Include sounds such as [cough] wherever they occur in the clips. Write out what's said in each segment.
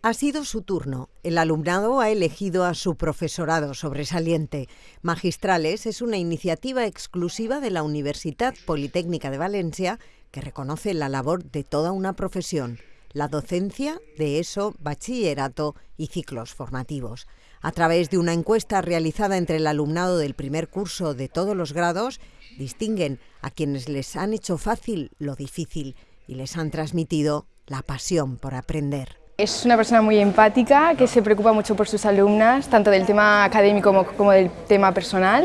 Ha sido su turno. El alumnado ha elegido a su profesorado sobresaliente. Magistrales es una iniciativa exclusiva de la Universidad Politécnica de Valencia que reconoce la labor de toda una profesión, la docencia de ESO, bachillerato y ciclos formativos. A través de una encuesta realizada entre el alumnado del primer curso de todos los grados, distinguen a quienes les han hecho fácil lo difícil y les han transmitido la pasión por aprender. Es una persona muy empática, que se preocupa mucho por sus alumnas, tanto del tema académico como, como, del tema personal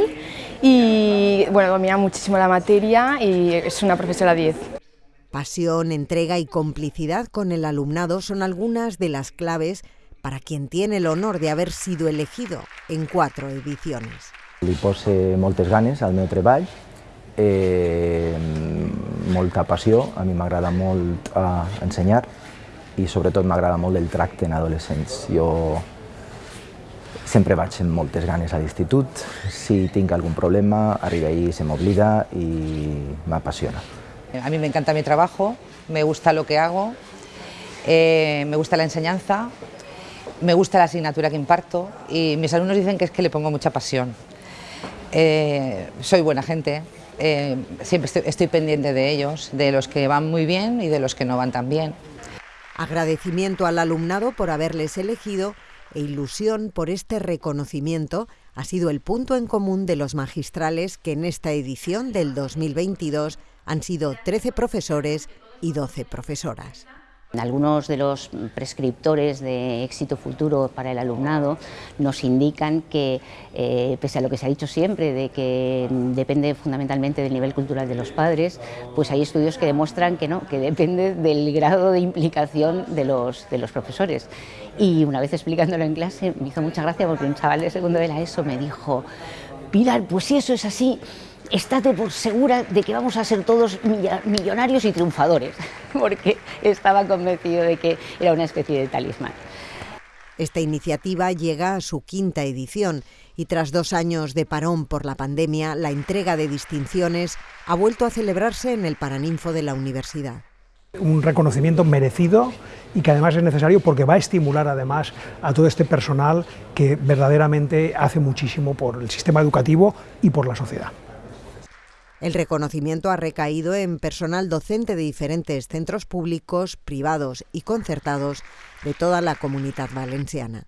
y bueno, domina muchísimo la materia y es una profesora 10. Pasión, entrega y complicidad con el alumnado son algunas de las claves para quien tiene el honor de haber sido elegido en cuatro ediciones. Li pose moltes ganes al meu treball, eh, molta passió, a mi m'agrada molt eh, ensenyar i sobretot m'agrada molt el tracte en adolescents. Jo sempre vaig amb moltes ganes a l'institut, si tinc algun problema, arribo ahí, se m'oblida i m'apassiona. A mí me encanta mi trabajo, me gusta lo que hago, eh, me gusta la enseñanza, me gusta la asignatura que imparto y mis alumnos dicen que es que le pongo mucha pasión. Eh, soy buena gente, eh, siempre estoy, estoy pendiente de ellos, de los que van muy bien y de los que no van tan bien. Agradecimiento al alumnado por haberles elegido e ilusión por este reconocimiento ha sido el punto en común de los magistrales que en esta edición del 2022 han sido 13 profesores y 12 profesoras. Algunos de los prescriptores de éxito futuro para el alumnado nos indican que, eh, pese a lo que se ha dicho siempre, de que depende fundamentalmente del nivel cultural de los padres, pues hay estudios que demuestran que no, que depende del grado de implicación de los, de los profesores. Y una vez explicándolo en clase me hizo mucha gracia porque un chaval de segundo de la ESO me dijo, Pilar, pues si eso es así, estate por segura de que vamos a ser todos millonarios y triunfadores, [laughs] porque estaba convencido de que era una especie de talismán. Esta iniciativa llega a su quinta edición y tras dos años de parón por la pandemia, la entrega de distinciones ha vuelto a celebrarse en el Paraninfo de la universidad. Un reconocimiento merecido y que además es necesario porque va a estimular además a todo este personal que verdaderamente hace muchísimo por el sistema educativo y por la sociedad. El reconocimiento ha recaído en personal docente de diferentes centros públicos, privados y concertados de toda la comunidad valenciana.